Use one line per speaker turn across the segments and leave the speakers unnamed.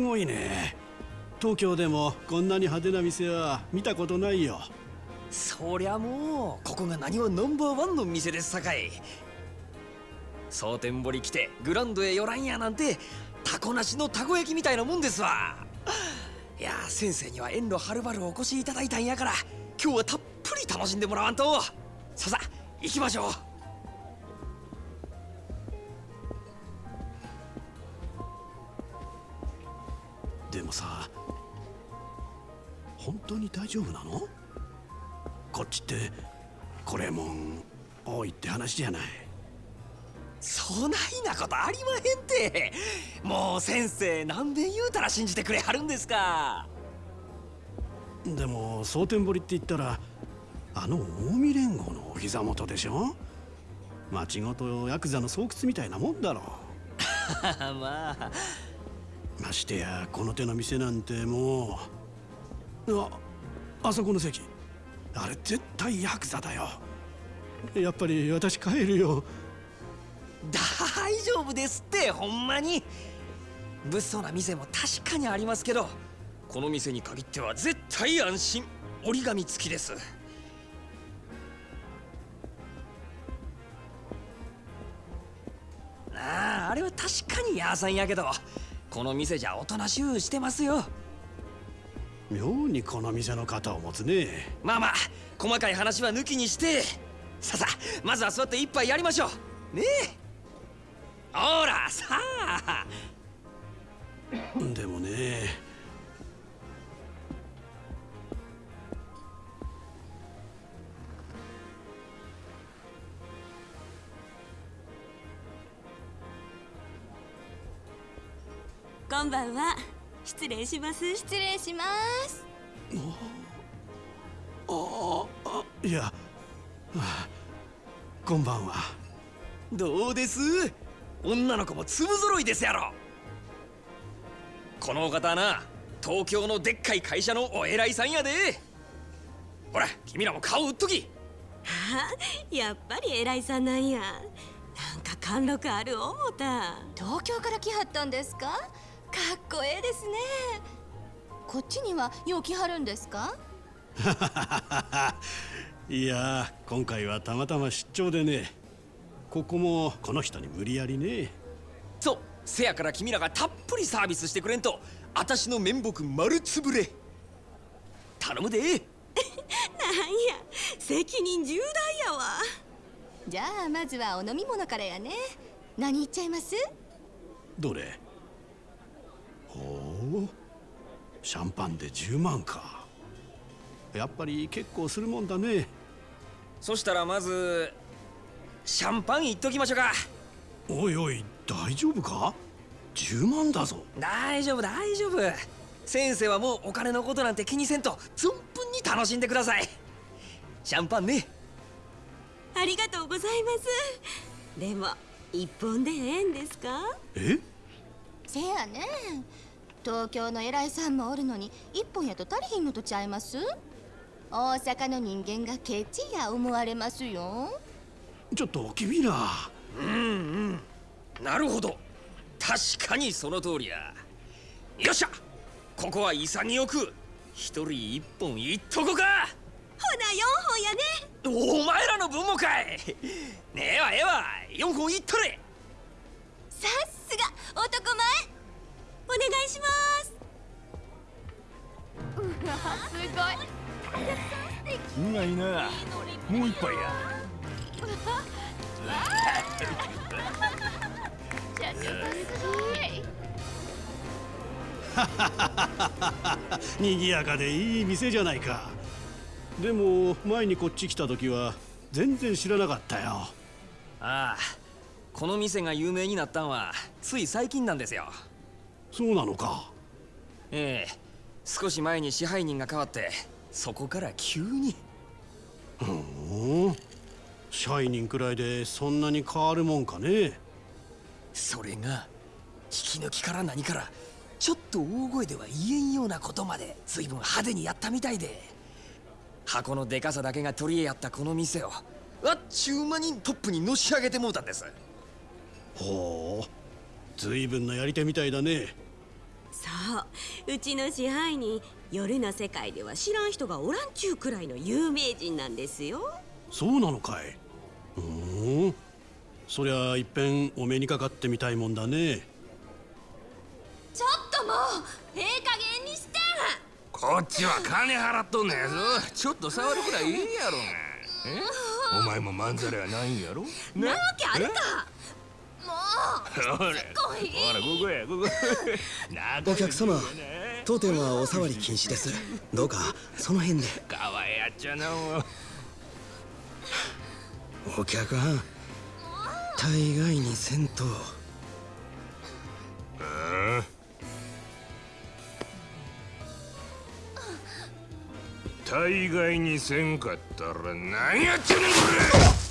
ごいね。東京でもこんなに派手な店は見たことないよ。
そりゃもうここが何はナンバーワンの店ですさかい。蒼天堀来てグランドへ寄らんやなんてタコなしのたこ焼きみたいなもんですわ。いや先生には遠路はるばるお越しいただいたんやから今日はたっぷり楽しんでもらわんと。ささ行きましょう。
でもさ本当に大丈夫なの？こっちってこれもん多いって話じゃない。
そないなことありまへんて。もう先生何べん言うたら信じてくれはるんですか。
でも蒼天堀って言ったらあの近江連合のお膝元でしょ？町ごとヤクザの巣窟みたいなもんだろ。
まあ
ましてやこの手の店なんてもうああそこの席。あれ絶対ヤクザだよ。やっぱり私帰るよ。
大丈夫ですってほんまに。物騒な店も確かにありますけどこの店に限っては絶対安心。折り紙付きです。あああれは確かにヤーさんやけど。この店じゃおとなしゅうしてますよ。
妙にこの店の肩を持つね。
まあまあ細かい話は抜きにして。ささまずは座って一杯やりましょう。ねえ。ほらさあ。
でもね
こんばんは。失礼します。
失礼します。
ああいやこんばんは。
どうです？女の子も粒揃いですやろ。このお方はな東京のでっかい会社のお偉いさんやで。ほら君らも顔売っとき。
はあ？やっぱり偉いさんなんや。なんか貫禄ある思た。
東京から来はったんですか？かっこええですね。こっちにはよう来はるんですか？
いや今回はたまたま出張でね。ここもこの人に無理やりね。
そうせやから君らがたっぷりサービスしてくれんと私の面目丸つぶれ。頼むで。なんや
責任重大やわ。
じゃあまずはお飲み物からやね。何言っちゃいます？
どれ？ほうシャンパンで10万か。やっぱり結構するもんだね。
そしたらまずシャンパンいっときましょうか。
おいおい大丈夫か？10万だぞ。
大丈夫大丈夫。先生はもうお金のことなんて気にせんと存分に楽しんでください。シャンパンね。
ありがとうございます。でも一本でええんですか？
え？
せやね東京の偉いさんもおるのに一本やと足りひんのとちゃいます？大阪の人間がケチや思われますよ。
ちょっと君ら。
うんうん。なるほど。確かにその通りや。よっしゃ。ここは潔く一人一本いっとこか。
ほな4本やね。
お前らの分もかい。ねえわええわ。4本いっとれ
さすが。男前。
お願い。します
うまい。なもう一杯や
賑やかでい。い。店じゃない。かでも前にこっち来た時は全然知らなかったよ
ああこの店が有名になったんはつい。最近なんですよ
そうなのか。
ええ。少し前に支配人が変わってそこから急に。
お社員くらいでそんなに変わるもんかね。
それが引き抜きから何からちょっと大声では言えんようなことまで随分派手にやったみたいで。箱のでかさだけが取り柄やったこの店をあっちゅう間にトップにのし上げてもうたんです。
ほう随分なやり手みたいだね。
そううちの支配人夜の世界では知らん人がおらんちゅうくらいの有名人なんですよ。
そうなのかい。うーん。そりゃいっぺんお目にかかってみたいもんだね。
ちょっともうええ加減にして。
こっちは金払っとんねやぞ。ちょっと触るくらいいいやろが。え？お前もまんざらやないんやろ？
なわけあるか
ほらほらここやここ
お客様当店はお触り禁止です。どうかその辺で。
かわいやっちゃな
お客はん大概にせんと
大概にせんかったら何やっちゃねんこれ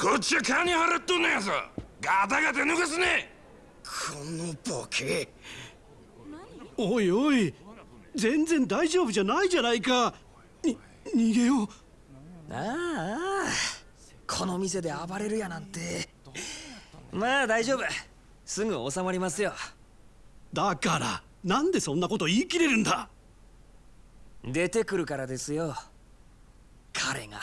こっちは金払っとんのやぞ。ガタガタ抜かすね。
このボケ。
おいおい。全然大丈夫じゃないじゃないか。に逃げよう。
ああ。この店で暴れるやなんて。まあ大丈夫。すぐ収まりますよ。
だからなんでそんなこと言い切れるんだ。
出てくるからですよ。彼が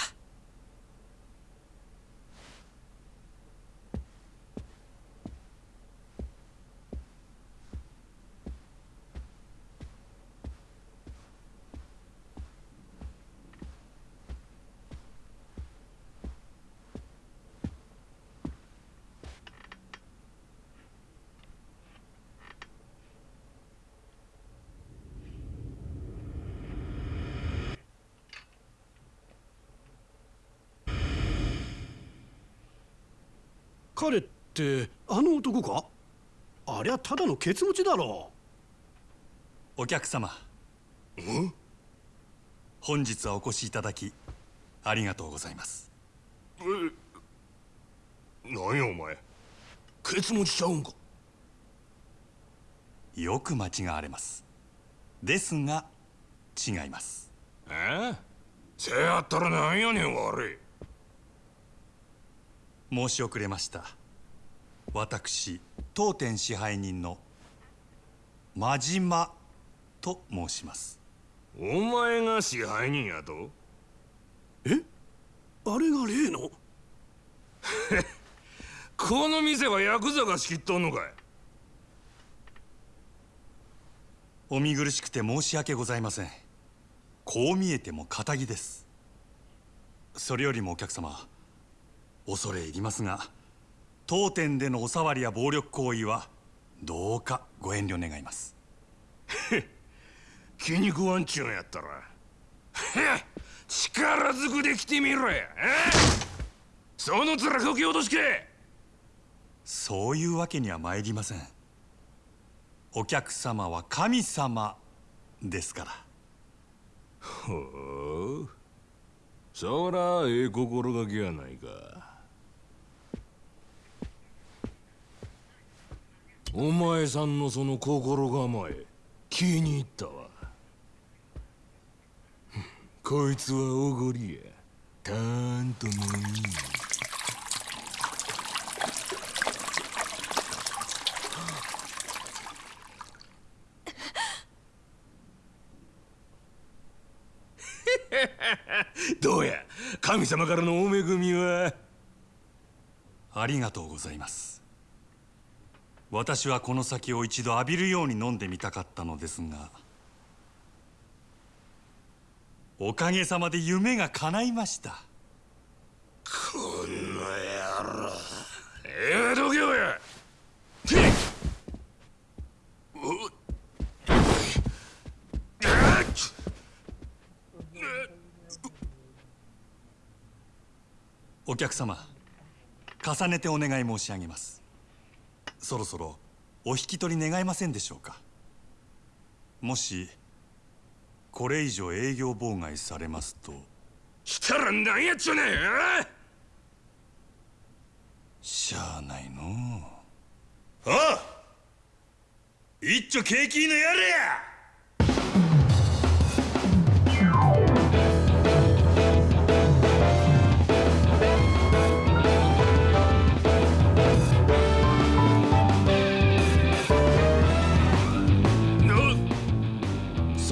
彼ってあの男か？ありゃただのケツ持ちだろ。
お客様。本日はお越しいただきありがとうございます。
何やお前？ケツ持ちちゃうんか？
よく間違われます。ですが違います。
え？せやったらなんやねん悪い
申し遅れました。私当店支配人の真島と申します。
お前が支配人やと？
え？あれが例の？
この店はヤクザが仕切っとんのかい？
お見苦しくて申し訳ございません。こう見えても仇です。それよりもお客様恐れ入りますが当店でのお触りや暴力行為はどうかご遠慮願います。
気に食わんちゅうんやったら。力ずくで来てみろや。えその面こき落としけ
そういうわけには参りません。お客様は神様ですから。
ほう。そらええ心がけやないかお前さんのその心構え気に入ったわ。こいつはおごりや。たんともいい どうや神様からのお恵みは？
ありがとうございます。私はこの酒を一度浴びるように飲んでみたかったのですがおかげさまで夢が叶いました。
この野郎。ええどけよやお
お客様重ねてお願い申し上げますそろそろお引き取り願えませんでしょうか？もしこれ以上営業妨害されますと。
したら何やっちゃねえ
しゃあないのう。あ一丁景気のやれや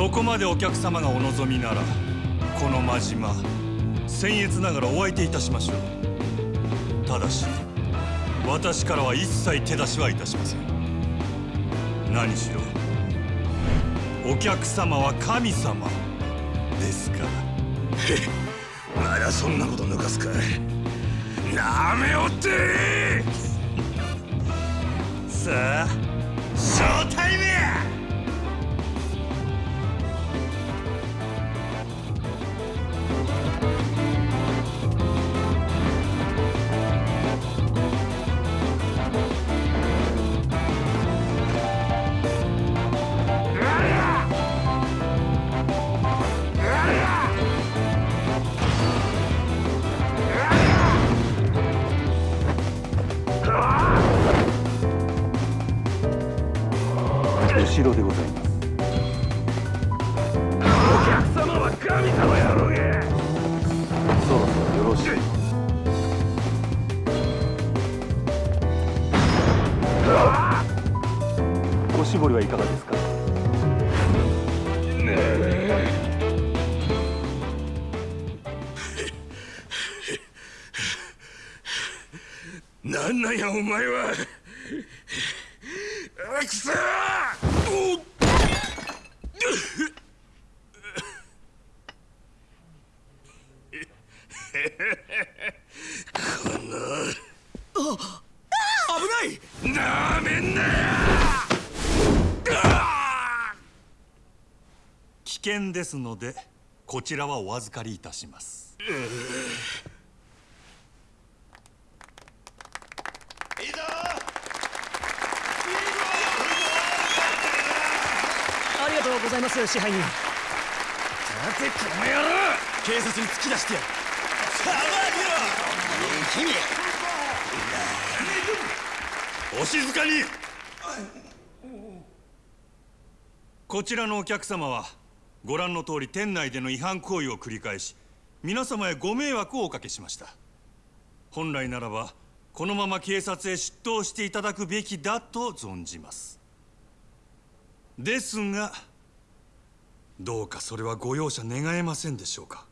そこまでお客様がお望みならこの真島僭越ながらお相手いたしましょう。ただし私からは一切手出しはいたしません。何しろお客様は神様ですから。
まだそんなこと抜かすかなめおって
さあショータイムや後ろでございます
お客様は神様やろうが
そろそろよろしいおしぼりはいかがですか？
なんなんやお前はあくそおっこの危ないなめんなよ
危険ですのでこちらはお預かりいたします。
ありがとうございます支配人。
待てこの野郎。
警察に突き出してやる。
お静かに。こちらのお客様はご覧の通り店内での違反行為を繰り返し皆様へご迷惑をおかけしました。本来ならばこのまま警察へ出頭していただくべきだと存じます。ですがどうかそれはご容赦願えませんでしょうか。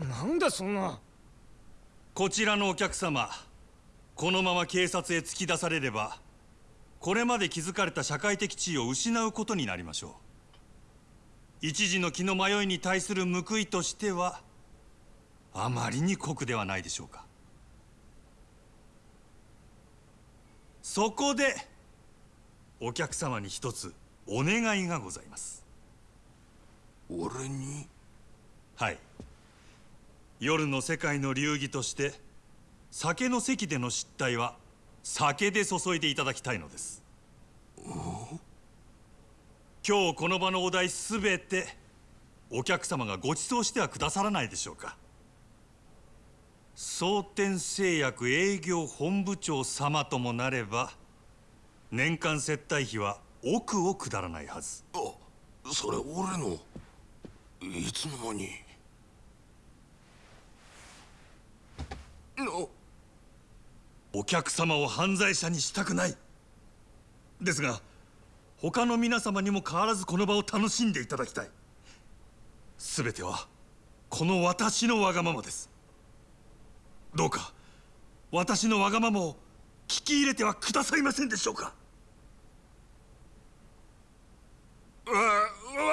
なんでそんな。
こちらのお客様このまま警察へ突き出されればこれまで築かれた社会的地位を失うことになりましょう一時の気の迷いに対する報いとしてはあまりに酷ではないでしょうか。そこでお客様に一つお願いがございます。
俺に？
はい。夜の世界の流儀として酒の席での失態は酒で注いでいただきたいのです今日この場のお題すべてお客様がご馳走してはくださらないでしょうか。蒼天製薬営業本部長様ともなれば年間接待費は億を下らないはず。
あそれ俺のいつの間に。の。
お客様を犯罪者にしたくない。ですが他の皆様にも変わらずこの場を楽しんでいただきたい。全てはこの私のわがままです。どうか私のわがままを聞き入れてはくださいませんでしょうか。
わ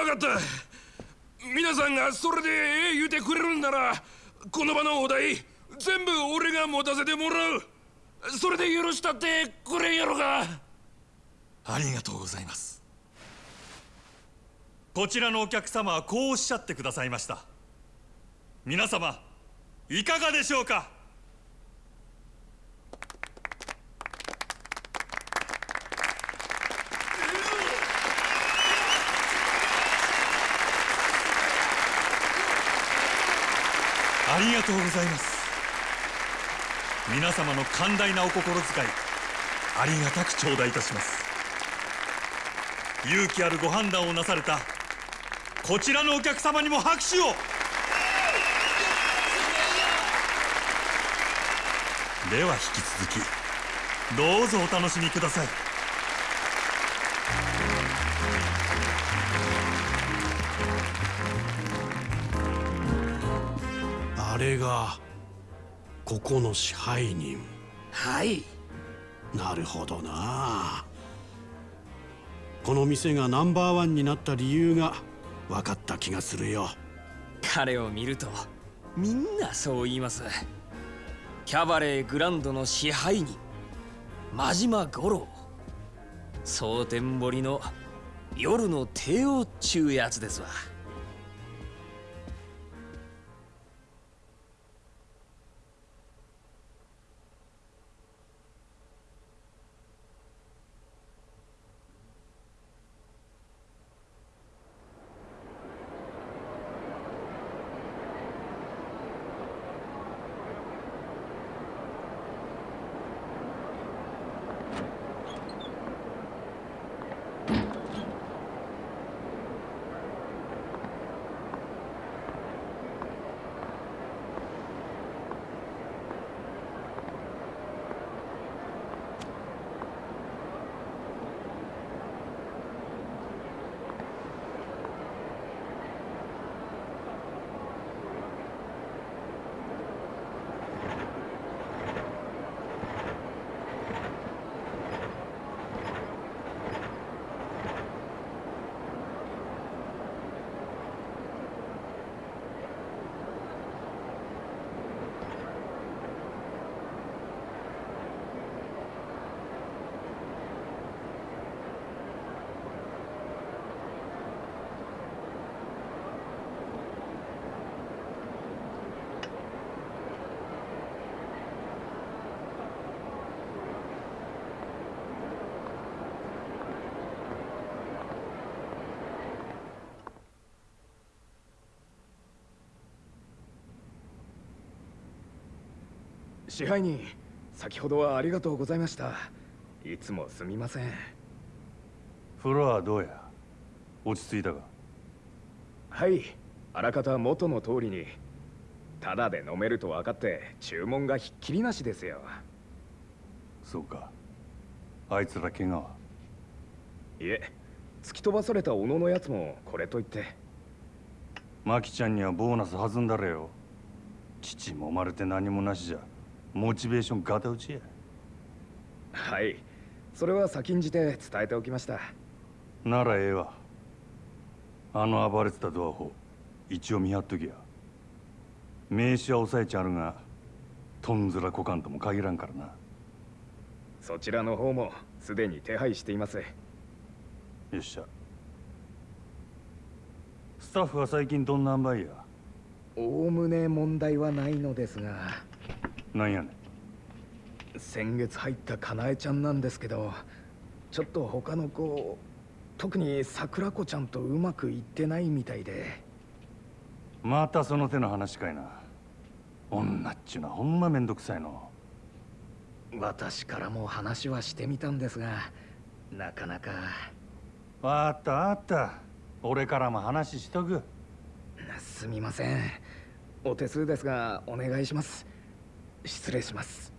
分かった。皆さんがそれでええ言うてくれるんならこの場のお題全部俺が持たせてもらう。それで許したってくれんやろか。
ありがとうございます。こちらのお客様はこうおっしゃってくださいました。皆様いかがでしょうか？ありがとうございます。皆様の寛大なお心遣いありがたく頂戴いたします。勇気あるご判断をなされたこちらのお客様にも拍手を。では引き続きどうぞお楽しみください。
あれがここの支配人。
はい。
なるほどなこの店がナンバーワンになった理由が分かった気がするよ。
彼を見るとみんなそう言います。キャバレーグランドの支配人真島五郎。蒼天堀の夜の帝王っちゅうやつですわ。
支配人先ほどはありがとうございました。いつもすみません。
フロアはどうや？落ち着いたか？
はい。あらかた元の通りにただで飲めると分かって注文がひっきりなしですよ。
そうか。あいつら怪我は？い
え突き飛ばされた小野のやつもこれといって。
マキちゃんにはボーナス弾んだれよ。父もまれて何もなしじゃモチベーションガタ打ちや。
はい。それは先んじて伝えておきました。
ならええわ。あの暴れてたドアホ一応見張っときや。名刺は押さえちゃるがとんずら股間とも限らんからな。
そちらの方もすでに手配しています。
よっしゃ。スタッフは最近どんなんばいや？
おおむね問題はないのですが
なんやねん。
先月入ったかなえちゃんなんですけどちょっと他の子特に桜子ちゃんとうまくいってないみたいで。
またその手の話かいな。女っちゅうのはほんまめんどくさいの。
私からも話はしてみたんですがなかなか。
わあったあった。俺からも話しとく。
すみません。お手数ですがお願いします失礼します。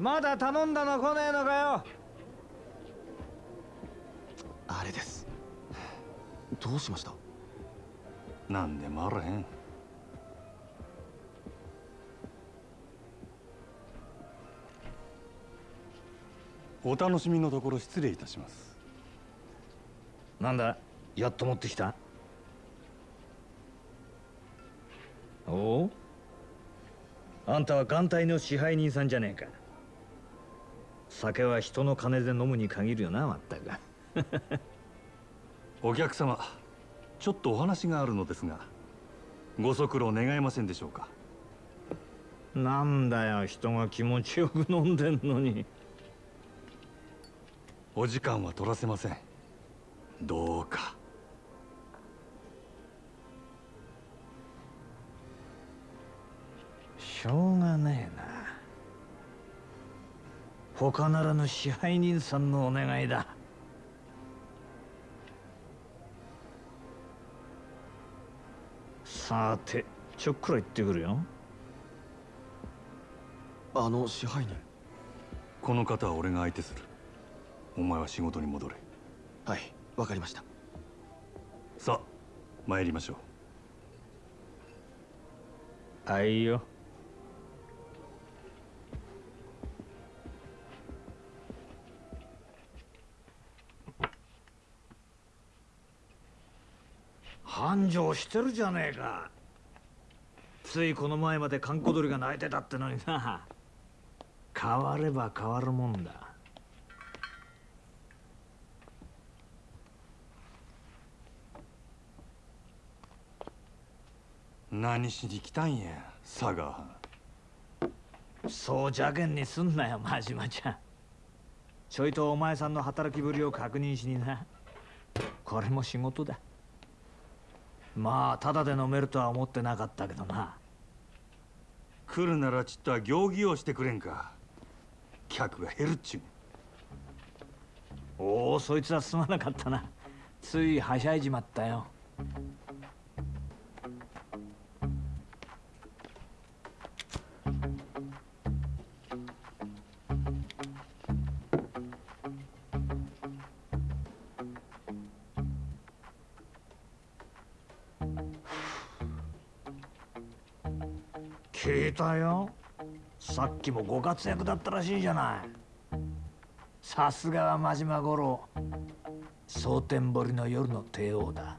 まだ頼んだの来ねえのかよ。
あれです。どうしました？
なんでもあらへん。お楽しみのところ失礼いたします。
なんだ？やっと持ってきた？おおあんたは艦隊の支配人さんじゃねえか酒は人の金で飲むに限るよなまったく。
お客様ちょっとお話があるのですがご足労願えませんでしょうか？
なんだよ人が気持ちよく飲んでんのに。
お時間は取らせません。どうか。
しょうがねえな他ならぬ支配人さんのお願いだ。さてちょっくら行ってくるよ。
あの支配人。
この方は俺が相手する。お前は仕事に戻れ。
はいわかりました。
さあ参りましょう。
あいよ繁盛してるじゃねえか。ついこの前まで閑古鳥が鳴いてたってのにな。変われば変わるもんだ。
何しに来たんや佐賀。
そう邪険にすんなよ真島ちゃん。ちょいとお前さんの働きぶりを確認しにな。これも仕事だまあただで飲めるとは思ってなかったけどな。
来るならちっとは行儀をしてくれんか。客が減るっちゅう。
おおそいつはすまなかったな。ついはしゃいじまったよさっきもご活躍だったらしいじゃない。さすがは真島五郎。蒼天堀の夜の帝王だ。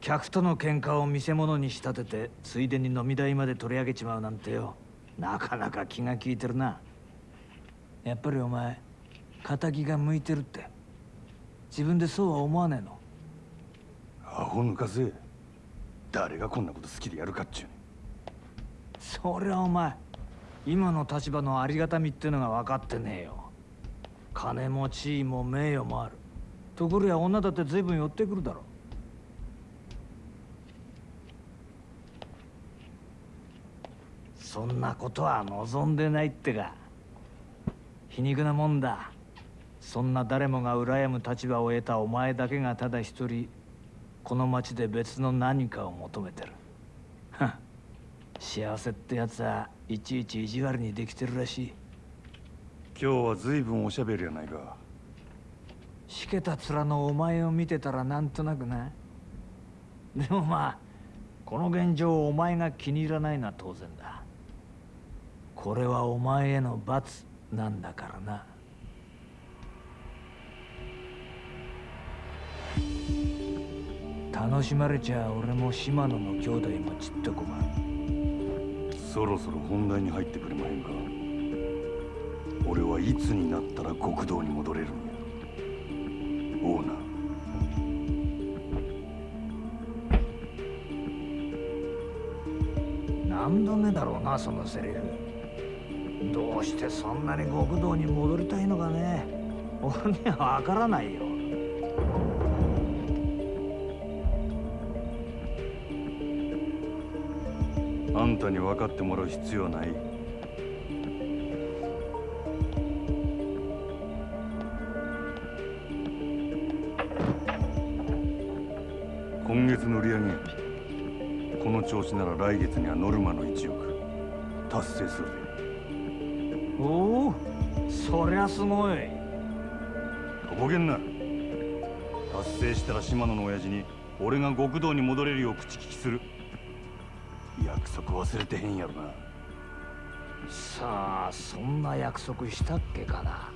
客との喧嘩を見せ物に仕立ててついでに飲み代まで取り上げちまうなんてよ。なかなか気が利いてるな。やっぱりお前仇が向いてるって。自分でそうは思わねえの？
アホ抜かせ。誰がこんなこと好きでやるかっちゅう
そりゃお前今の立場のありがたみってのが分かってねえよ。金も地位も名誉もある。ところや女だって随分寄ってくるだろ。そんなことは望んでないってか。皮肉なもんだ。そんな誰もが羨む立場を得たお前だけがただ一人この町で別の何かを求めてる。幸せってやつはいちいち意地悪にできてるらしい。
今日は随分おしゃべりやないか。
しけた面のお前を見てたらなんとなくなでもまあこの現状をお前が気に入らないのは当然だ。これはお前への罰なんだからな楽しまれちゃ俺も島野の兄弟もちっと困る
そろそろ本題に入ってくれまへんか。俺はいつになったら極道に戻れるんや。オーナー。
何度目だろうなそのセリフ。どうしてそんなに極道に戻りたいのかね。俺には分からないよ
あんたに分かってもらう必要はない。今月の売り上げこの調子なら来月にはノルマの1億達成するぜ。
おおそりゃすごい。
とぼけんな。達成したら島野の親父に俺が極道に戻れるよう口利きする約束忘れてへんやろな。
さあそんな約束したっけかな。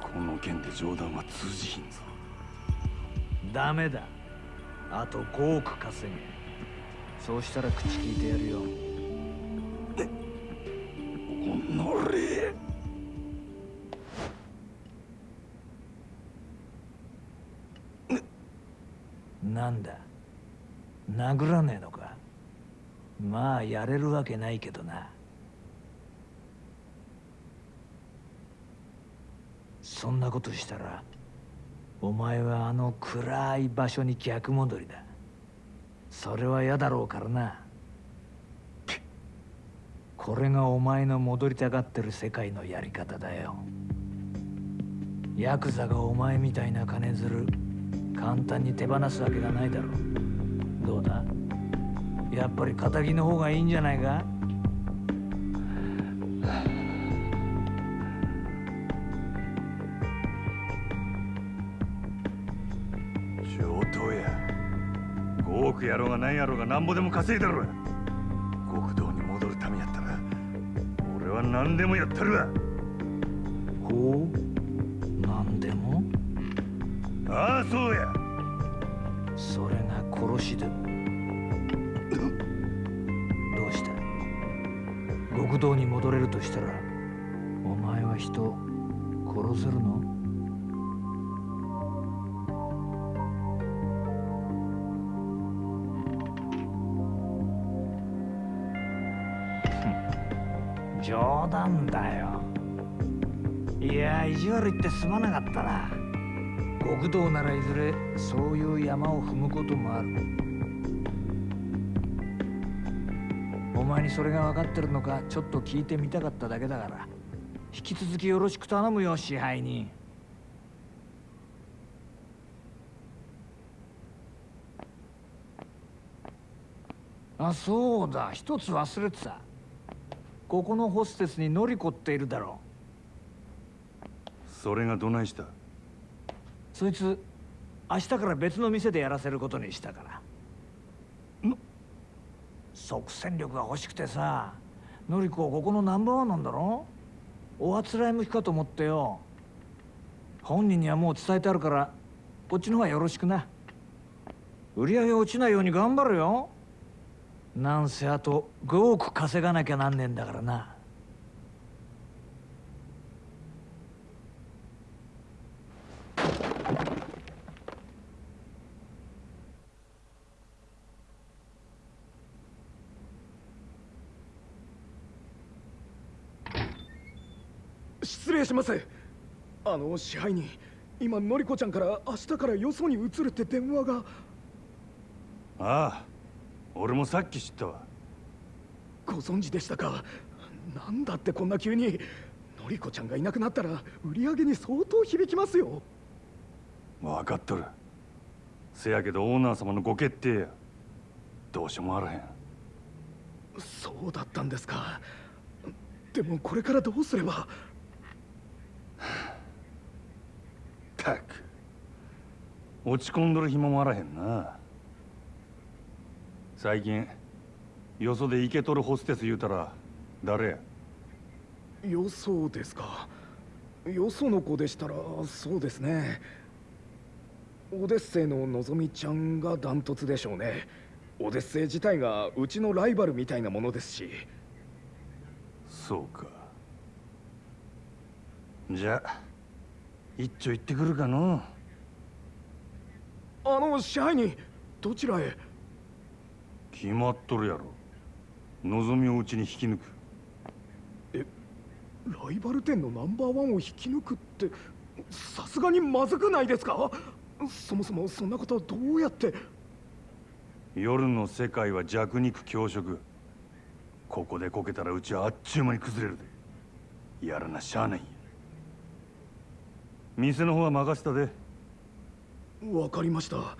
この件で冗談は通じひんぞ。
ダメだ。あと5億稼げ。そうしたら口聞いてやるよ。
おのれ
なんだ。殴らねえまあやれるわけないけどな。そんなことしたらお前はあの暗い場所に逆戻りだ。それは嫌だろうからな。これがお前の戻りたがってる世界のやり方だよ。ヤクザがお前みたいな金づる簡単に手放すわけがないだろう。どうだ？やっぱり仇の方がいいんじゃないか？
上等や。5億やろうが何やろうがなんぼでも稼いだろ極道に戻るためやったら俺は何でもやったるわ。
ほう？何でも？
ああそうや。
それが殺しで。も極道に戻れるとしたらお前は人殺せるの？冗談だよ。いや意地悪言ってすまなかったな。極道ならいずれそういう山を踏むこともあるにそれが分かってるのかちょっと聞いてみたかっただけだから。引き続きよろしく頼むよ支配人。あそうだ。一つ忘れてた。ここのホステスにノリコっているだろ
それがどないした？
そいつ明日から別の店でやらせることにしたから即戦力が欲しくてさ典子はここのナンバーワンなんだろ？おあつらい向きかと思ってよ。本人にはもう伝えてあるからこっちの方がよろしくな。売り上げ落ちないように頑張るよ。なんせあと5億稼がなきゃなんねえんだからな。
します。あの支配人今のりこちゃんから明日からよそに移るって電話が。
ああ俺もさっき知ったわ。
ご存知でしたか？なんだってこんな急に。のりこちゃんがいなくなったら売り上げに相当響きますよ。
分かっとる。せやけどオーナー様のご決定や。どうしようもあらへん。
そうだったんですか。でもこれからどうすれば
たく。落ち込んどる暇もあらへんな。最近よそでイケとるホステス言うたら誰や？
よそですか。よその子でしたらそうですね。オデッセイののぞみちゃんがダントツでしょうね。オデッセイ自体がうちのライバルみたいなものですし。
そうか。じゃあ一丁行ってくるかの
あの支配人どちらへ？
決まっとるやろ。望みをうちに引き抜く。
ライバル店のナンバーワンを引き抜くってさすがにまずくないですか？そもそもそんなことどうやって？
夜の世界は弱肉強食。ここでこけたらうちはあっちゅう間に崩れるで。やらなしゃあない。んや店の方は任せたで。
わかりました。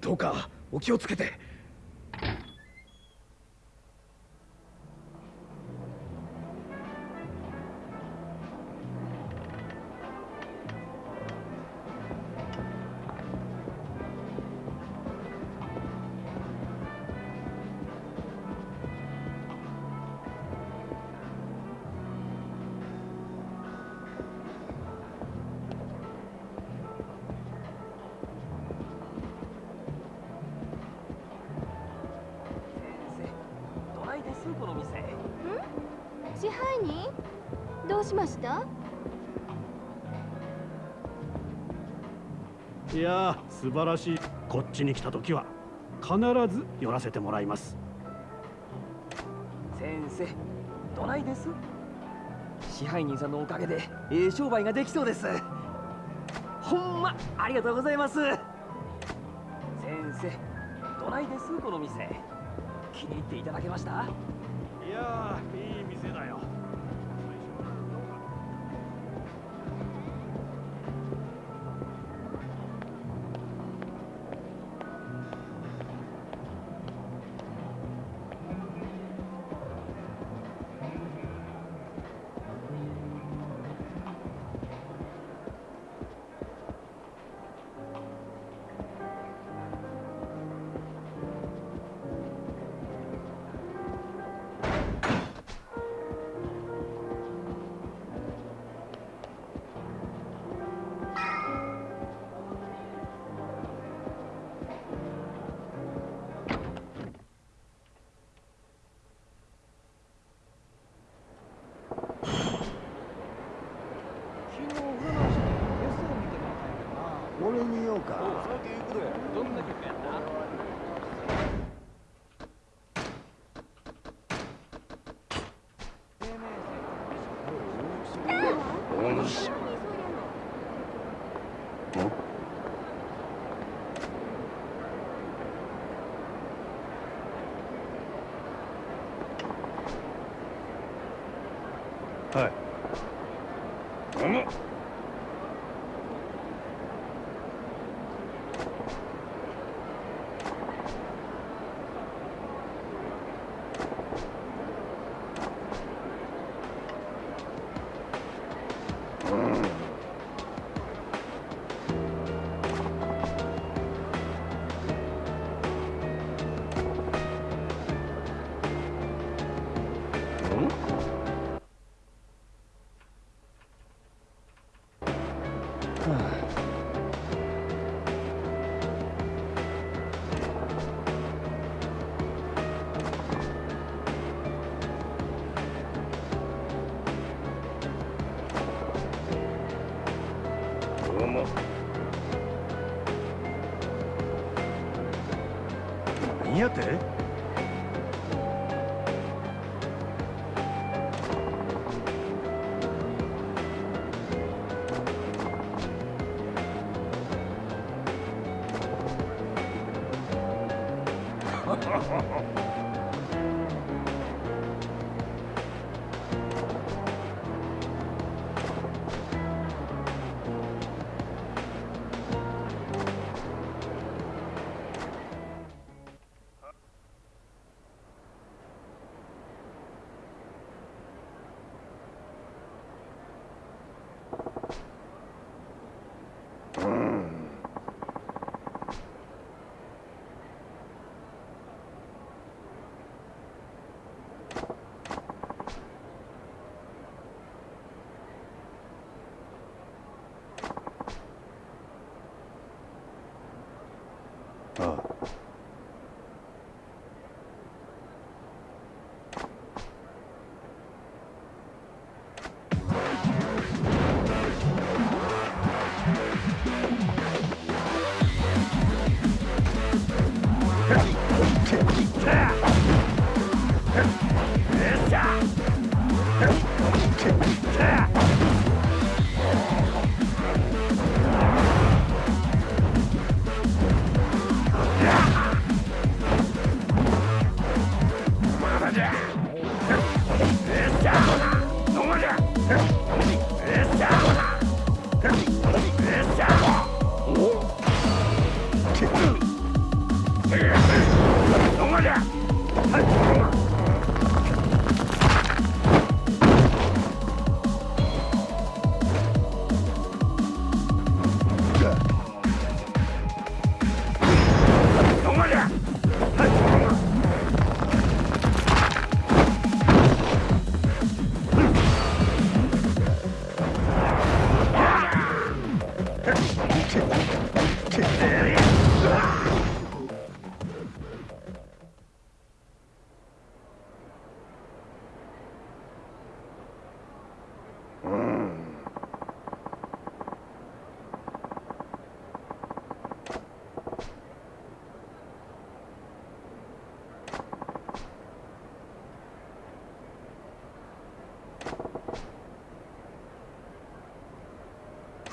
どうかお気をつけて。
しました？
いや素晴らしい。こっちに来た時は必ず寄らせてもらいます。
先生どないです？支配人さんのおかげでええ商売ができそうです。ほんまありがとうございます。先生どないです？この店。気に入っていただけました？
いやいい
何やて？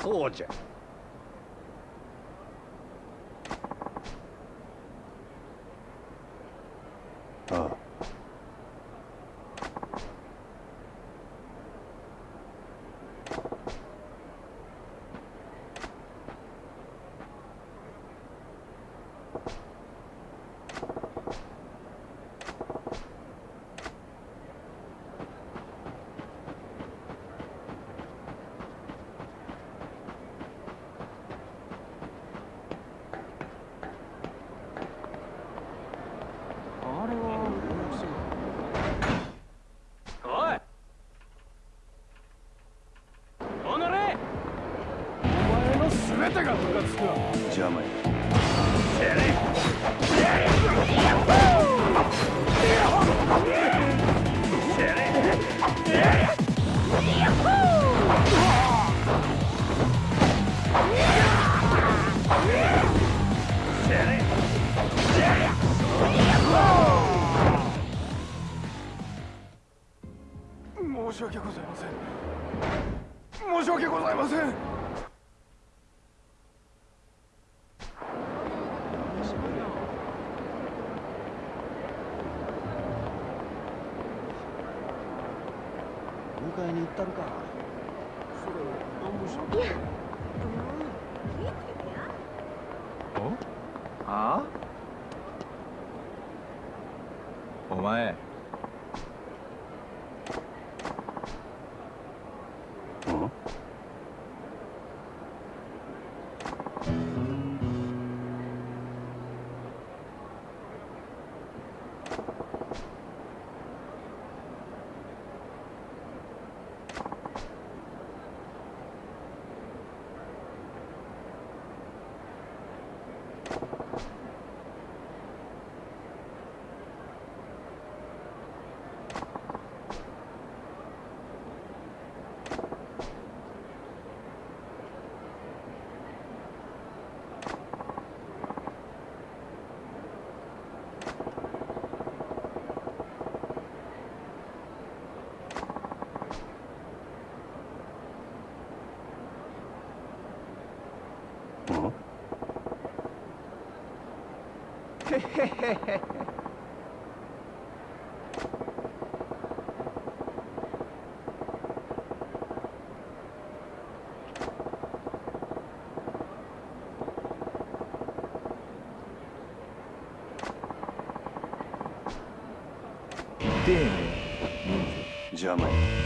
soldier. Tồn. 丁寧人数邪魔や。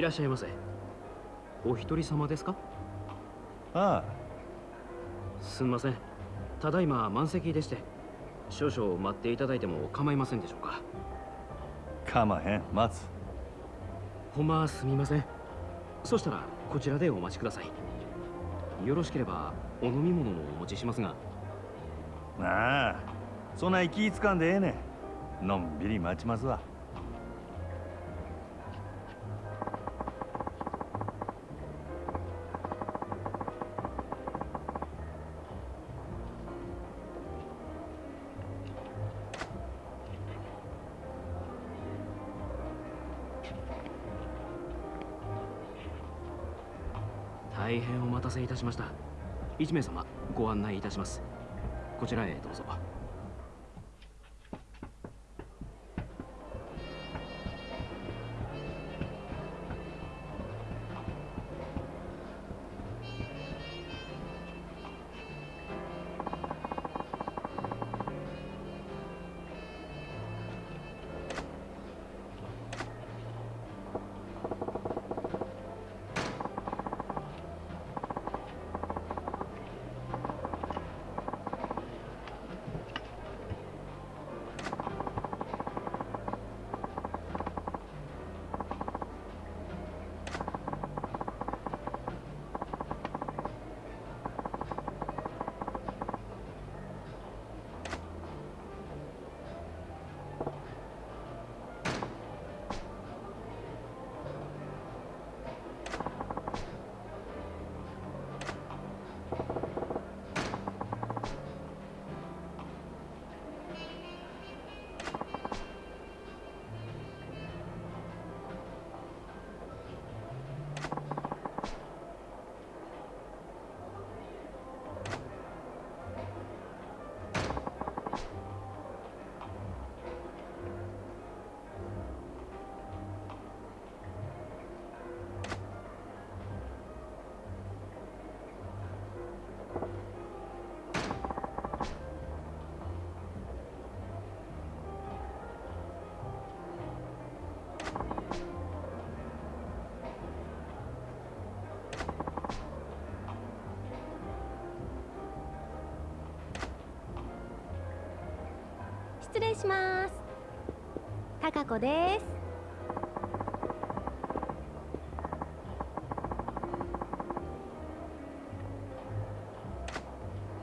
い
ら
っ
しゃいませ。お一人様ですか？
ああ。
すんません。ただいま満席でして少々待っていただいても構いませんでしょうか？
構へん。待つ。
ほんますみません。そしたらこちらでお待ちください。よろしければお飲み物もお持ちしますが。
ああ。そない気つかんでええねん。のんびり待ちますわ
しました。1名様ご案内いたします。こちらへどうぞ。
失礼します。高子です。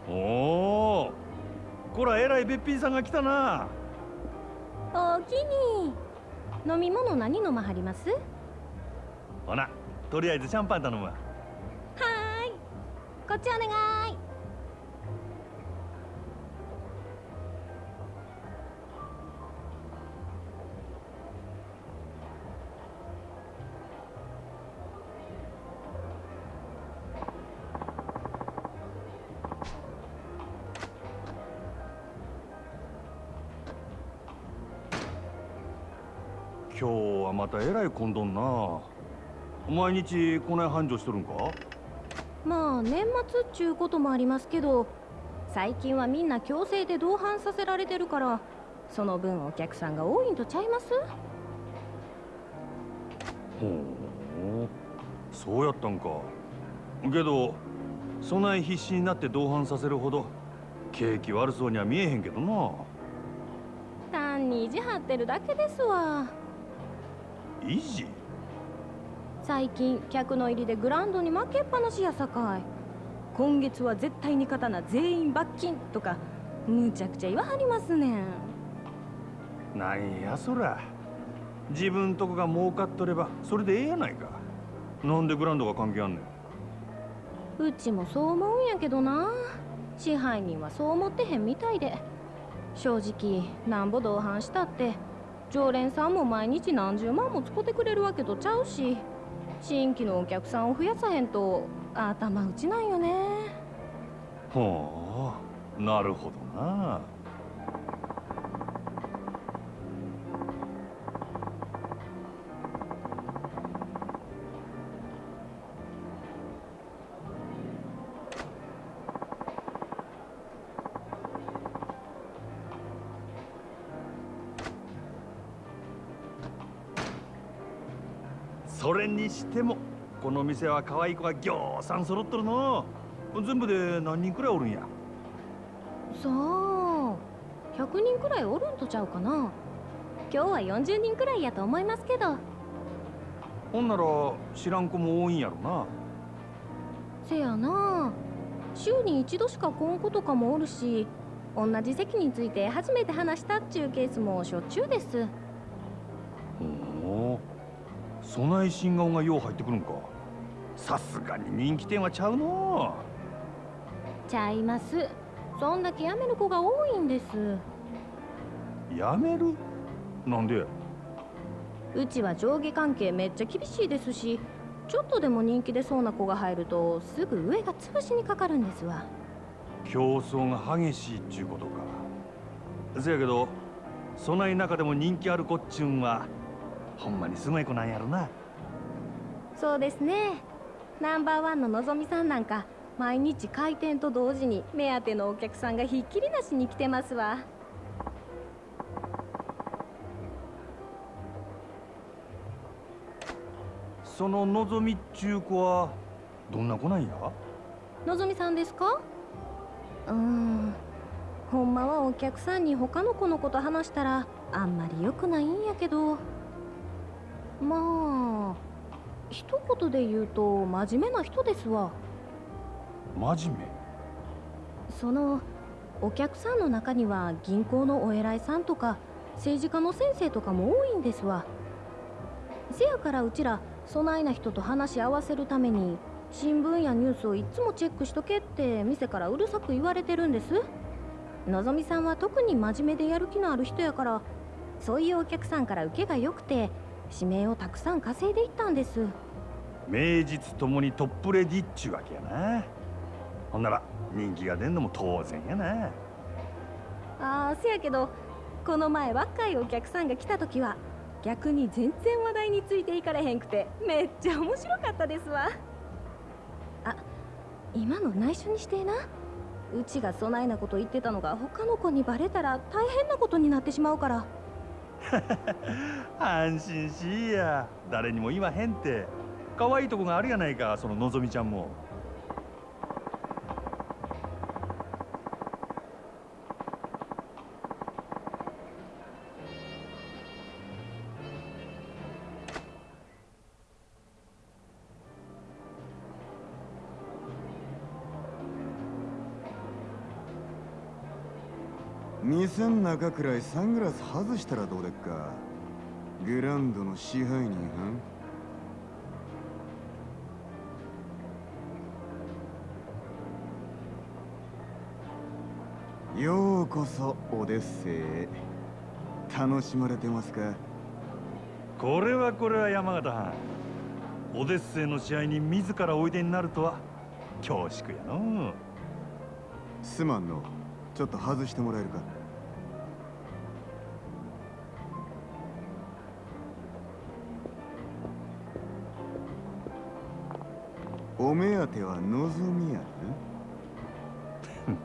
おおこらえらいべっぴんさんが来たな。
おおきに飲み物何飲まはります？
ほなとりあえずシャンパン頼むわ。
はーい。こっちお願い
またえらい混んどんな。毎日こない繁盛しとるんか？
まあ年末っちゅうこともありますけど最近はみんな強制で同伴させられてるからその分お客さんが多いんとちゃいます？
ほうそうやったんか。けどそない必死になって同伴させるほど景気悪そうには見えへんけどな。
単に意地張ってるだけですわ
維持
最近客の入りでグランドに負けっぱなしやさかい。今月は絶対に勝たな全員罰金とかむちゃくちゃ言わはりますねん。
なんやそら。自分とこが儲かっとればそれでええやないか。なんでグランドが関係あんねん。
うちもそう思うんやけどな。支配人はそう思ってへんみたいで。正直なんぼ同伴したって常連さんも毎日何十万も使ってくれるわけとちゃうし新規のお客さんを増やさへんと頭打ちなんよね。
ほうなるほどな。してもこの店は可愛い子がぎょうさん揃っとるの。全部で何人くらいおるんや？
さあ100人くらいおるんとちゃうかな。今日は40人くらいやと思いますけど。
ほんなら知らん子も多いんやろな。
せやな。週に一度しか来ん子とかもおるし同じ席について初めて話したっちゅうケースもしょっちゅうです
そない新顔がよう入ってくるんか。さすがに人気店はちゃうの。
ちゃいます。そんだけ辞める子が多いんです。
やめる？なんで
うちは上下関係めっちゃ厳しいですしちょっとでも人気出そうな子が入るとすぐ上が潰しにかかるんですわ。
競争が激しいっちゅうことか。せやけどそない中でも人気ある子っちゅうんはほんまにすごい子なんやろな。
そうですね。ナンバーワンののぞみさんなんか毎日開店と同時に目当てのお客さんがひっきりなしに来てますわ。
そののぞみっちゅう子はどんな子なんや？
のぞみさんですか？うーん。ほんまはお客さんに他の子のこと話したらあんまり良くないんやけどまあ一言で言うと真面目な人ですわ。
真面目？
そのお客さんの中には銀行のお偉いさんとか政治家の先生とかも多いんですわ。せやからうちらそないな人と話し合わせるために新聞やニュースをいつもチェックしとけって店からうるさく言われてるんです。のぞみさんは特に真面目でやる気のある人やからそういうお客さんから受けが良くて指名をたくさん稼いでいったんです。
名実ともにトップレディっちゅうわけやな。ほんなら人気が出んのも当然やな。
ああせやけどこの前若いお客さんが来た時は逆に全然話題についていかれへんくてめっちゃ面白かったですわ。あ今の内緒にしてえな。うちがそないなこと言ってたのが他の子にバレたら大変なことになってしまうから
安心しいや。誰にも言わへんって。可愛いとこがあるやないかそののぞみちゃんも。
店ん中くらいサングラス外したらどうでっか？グランドの支配人はようこそオデッセイへ。楽しまれてますか？
これはこれは山形藩。オデッセイの試合に自らおいでになるとは恐縮やの
すまんのちょっと外してもらえるか？お目当ては望みや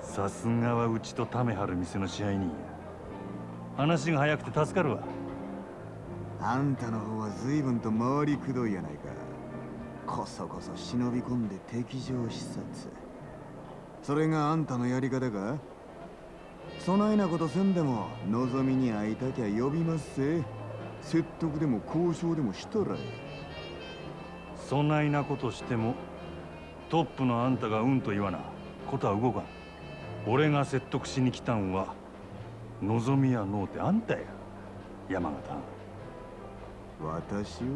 さすがはうちとためはる店の支配人や。話が早くて助かるわ。
あんたの方は随分と回りくどいやないか。こそこそ忍び込んで敵情視察。それがあんたのやり方か？そないなことせんでも望みに会いたきゃ呼びますせ説得でも交渉でもしたらえ
そないなことしてもトップのあんたがうんと言わな。ことは動かん。俺が説得しに来たんは望みやのうてあん。たや山形
私を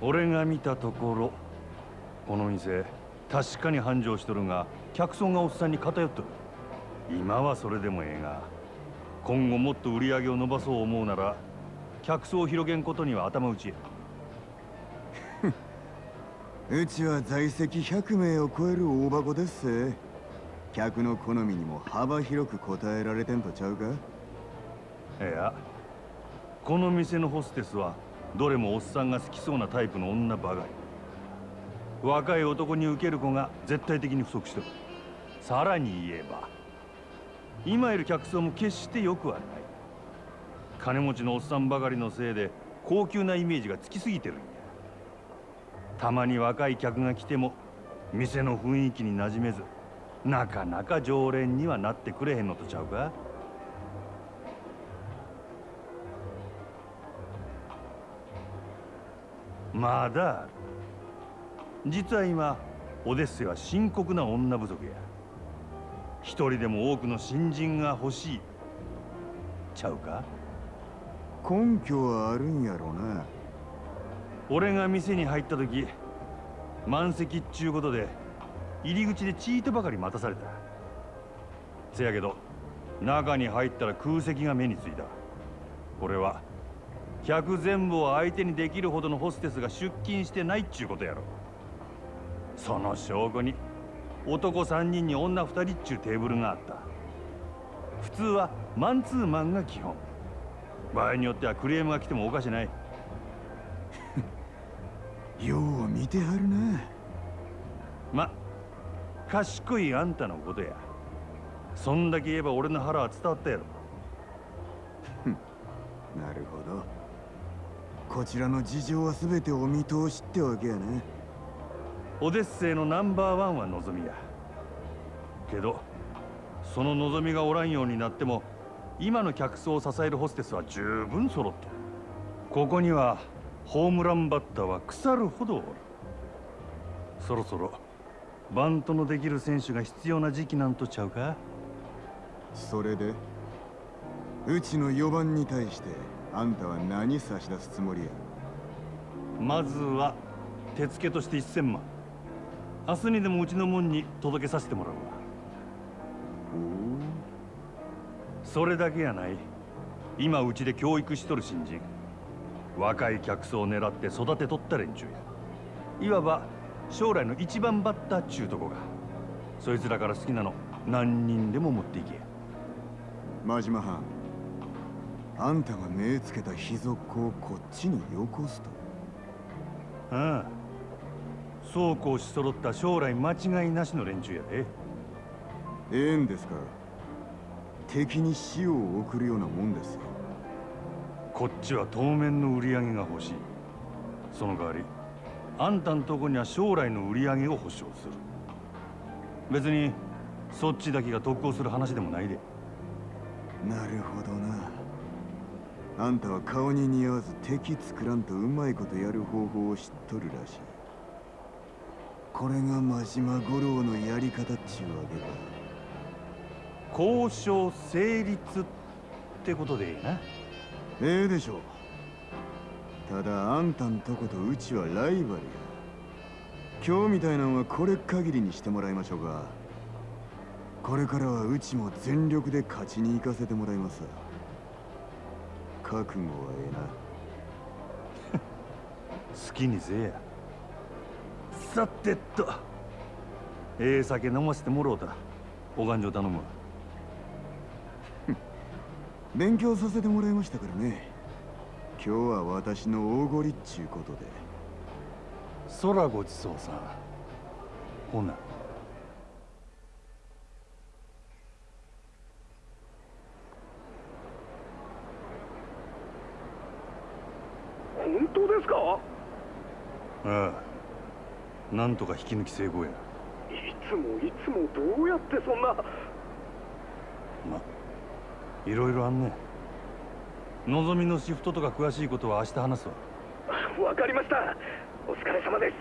俺が見たところこの店確かに繁盛しとるが客層がおっさんに偏っとる。今はそれでもええが今後もっと売り上げを伸ばそう思うなら客層を広げんことには頭打ちや。
うちは在籍100名を超える大箱です。せ客の好みにも幅広く応えられてんとちゃうか？
いやこの店のホステスはどれもおっさんが好きそうなタイプの女ばかり。若い男に受ける子が絶対的に不足してる。さらに言えば今いる客層も決して良くはない。金持ちのおっさんばかりのせいで高級なイメージがつきすぎてる。たまに若い客が来ても店の雰囲気に馴染めずなかなか常連にはなってくれへんのとちゃうか？まだ実は今オデッセは深刻な女不足や。一人でも多くの新人が欲しい。ちゃうか？
根拠はあるんやろな。
俺が店に入った時満席っちゅうことで入り口でチートばかり待たされた。せやけど中に入ったら空席が目についた。これは客全部を相手にできるほどのホステスが出勤してないっちゅうことやろ。その証拠に男3人に女2人っちゅうテーブルがあった。普通はマンツーマンが基本。場合によってはクレームが来てもおかしない。
よう見てはるな。
ま賢いあんたのことや。そんだけ言えば俺の腹は伝わったやろ。
なるほど。こちらの事情は全てお見通しってわけやね
オデッセイのナンバーワンは望みや。けどその望みがおらんようになっても今の客層を支えるホステスは十分揃ってる。ここにはホームランバッターは腐るほどおる。そろそろバントのできる選手が必要な時期なんとちゃうか？
それでうちの4番に対してあんたは何差し出すつもりや？
まずは手付けとして1000万。明日にでもうちの門に届けさせてもらうわ。それだけやない。今うちで教育しとる新人若い客層を狙って育てとった連中や。いわば将来の一番バッターっちゅうとこが。そいつらから好きなの何人でも持っていけ
真島藩あんたが目つけた秘族をこっちによこすと。
ああ。そうこうし揃った将来間違いなしの連中やで。
ええんですか。敵に死を送るようなもんですよ
こっちは当面の売り上げが欲しい。その代わりあんたんとこには将来の売り上げを保証する。別にそっちだけが得をする話でもないで。
なるほどな。あんたは顔に似合わず敵作らんとうまいことやる方法を知っとるらしい。これが真島五郎のやり方っちゅうわけか
交渉成立ってことでいいな
ええでしょう。ただあんたんとことうちはライバルや。今日みたいなんはこれ限りにしてもらいましょうかこれからはうちも全力で勝ちに行かせてもらいます。覚悟はええな。
好きにせえや。さてっと。ええ酒飲ませてもろうた。お勘定頼むわ。
勉強させてもらいましたからね。今日は私の大ごりっちゅうことで。
空ごちそうさん。ほな。
本当ですか？
ああ。なんとか引き抜き成功や。
いつもいつもどうやってそんな。
まいろいろあんね。のぞみのシフトとか詳しいことは明日話すわ。
わかりました。お疲れ様です。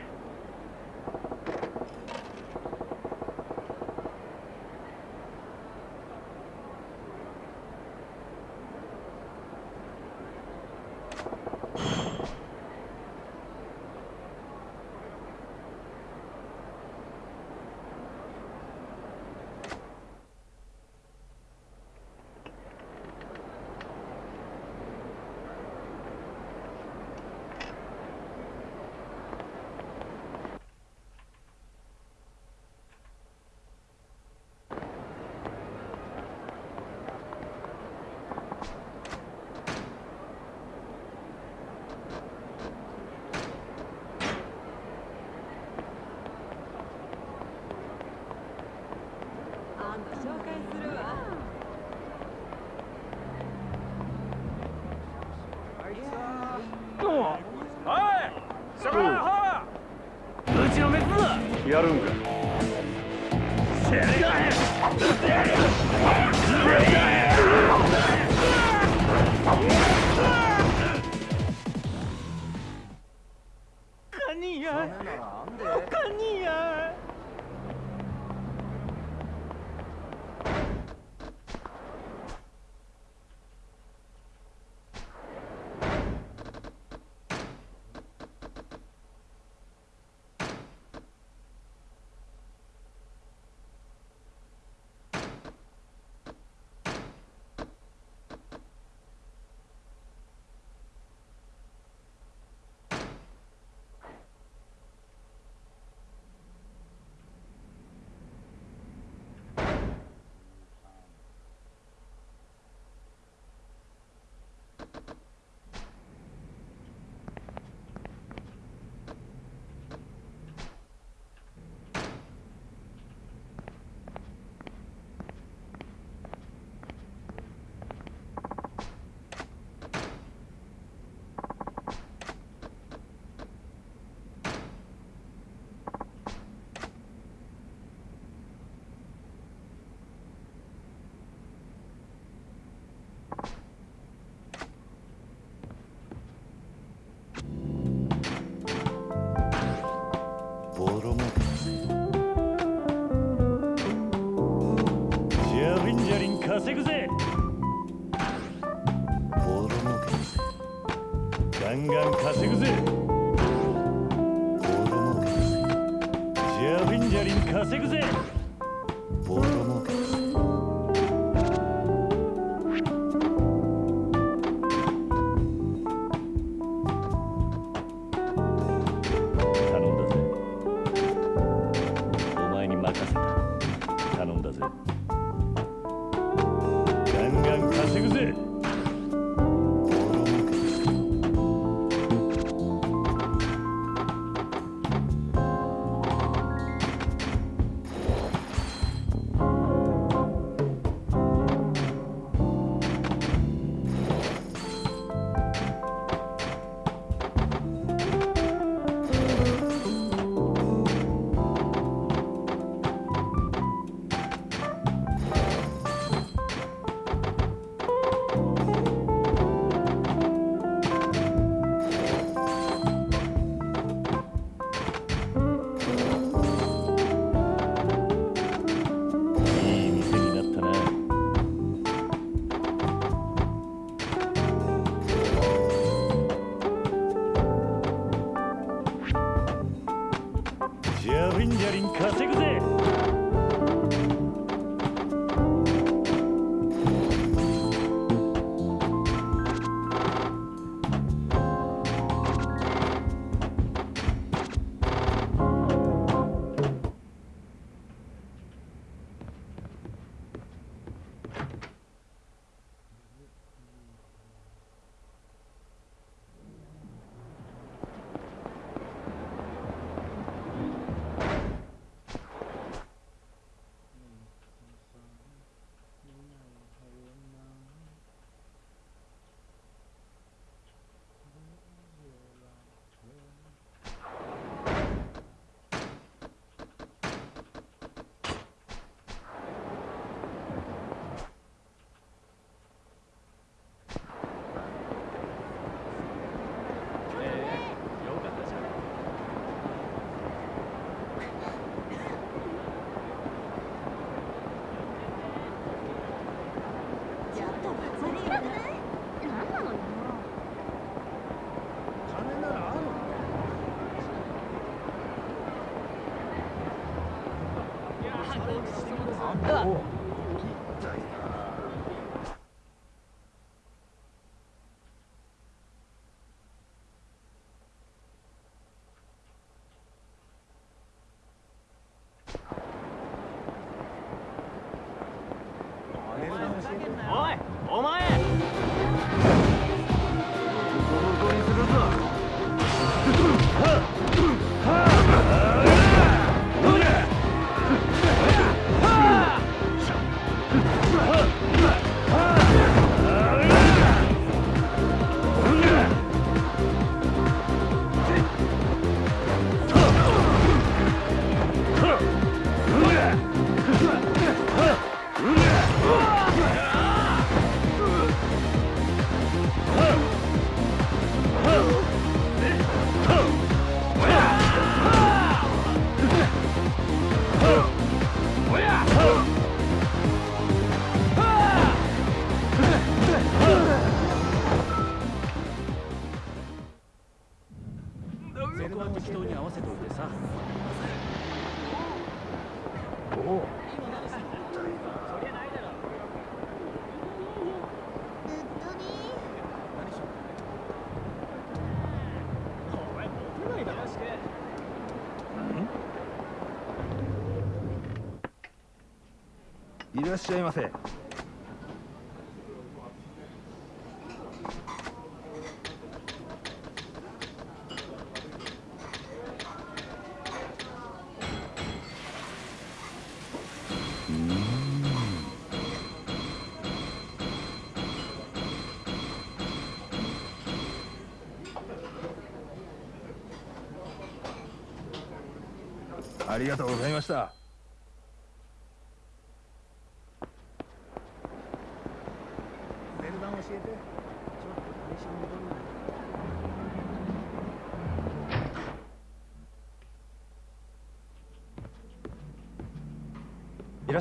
ら
っ
しゃいませ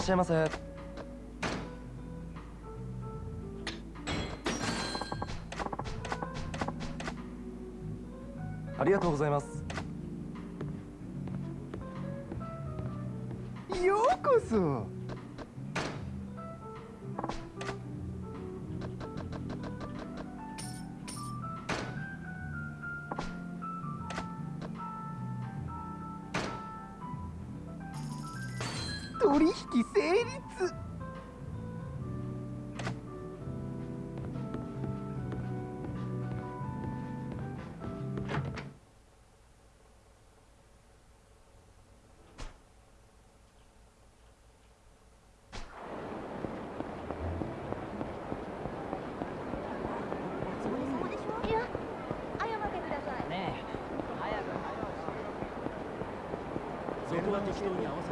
っ
しゃいませ。ありがとうございます。这十六
年我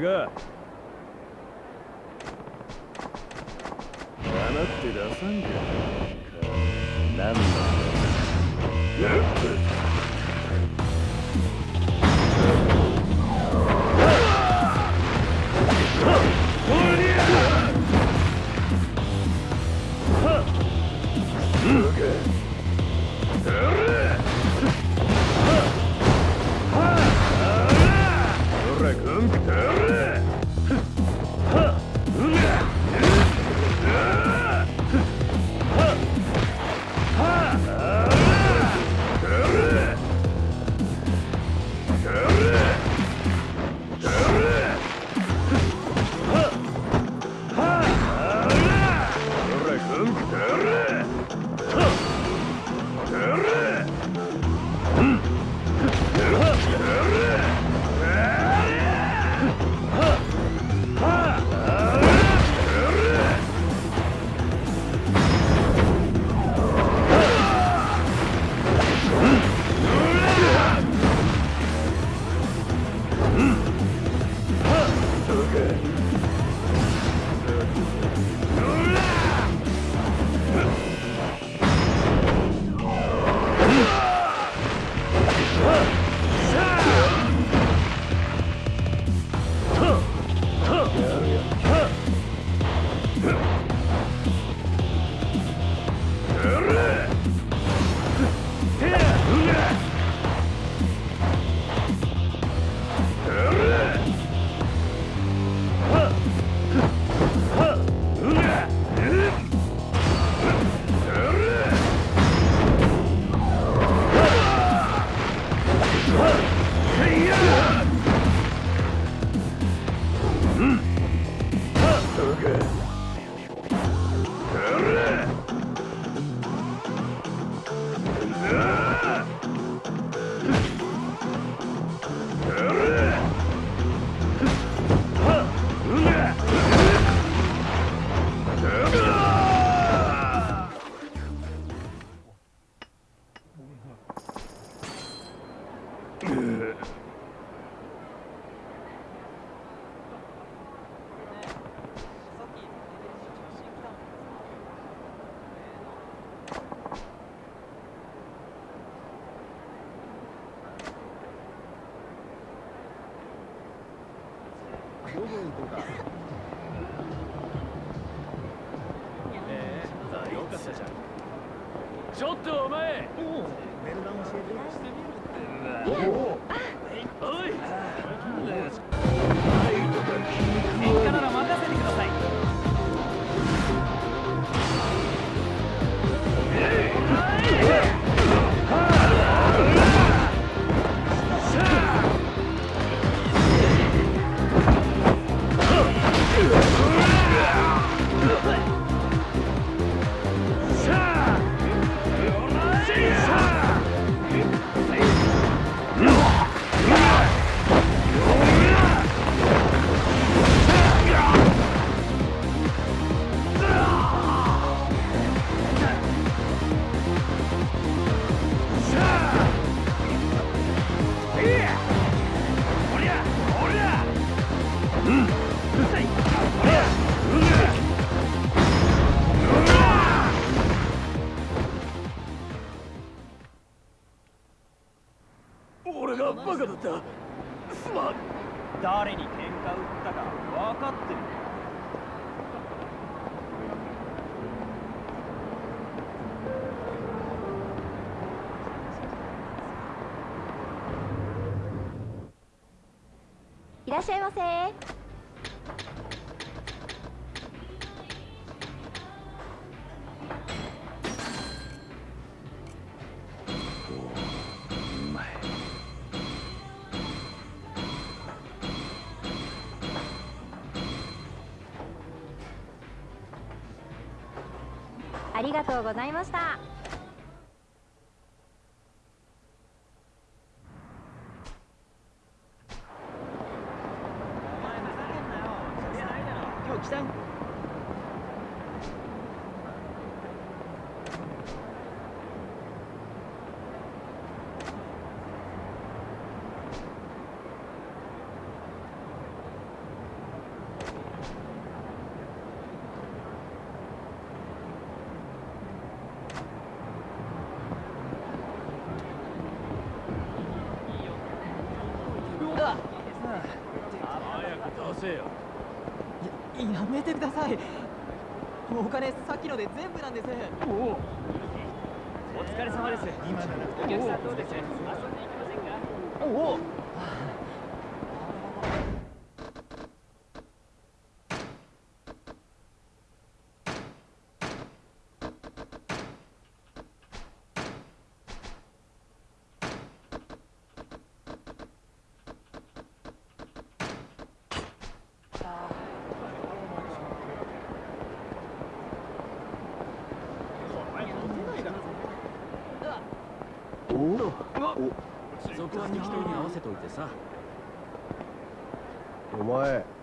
笑って出さんか
ありがとうございました。
そこは適当に合わせといてさ
お前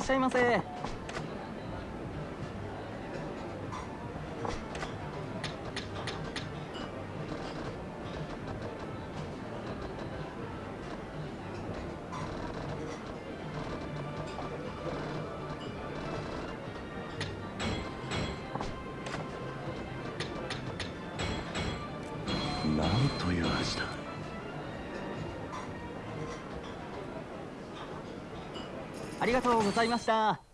らっしゃいませ。
とう
ございました。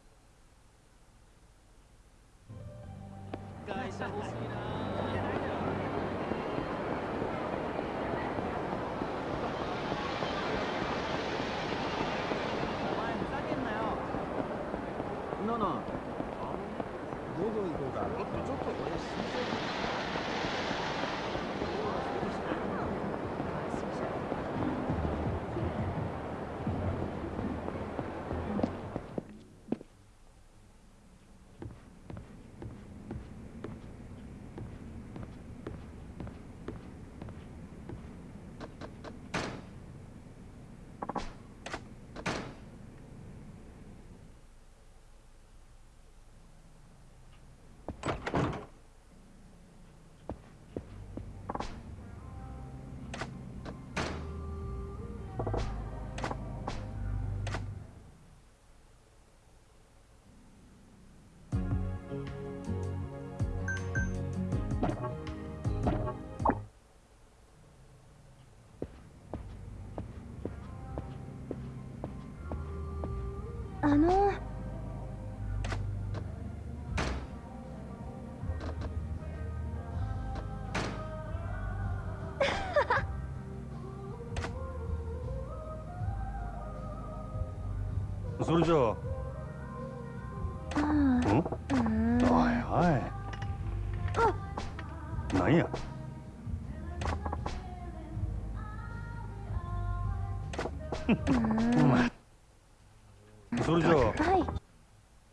소리죠?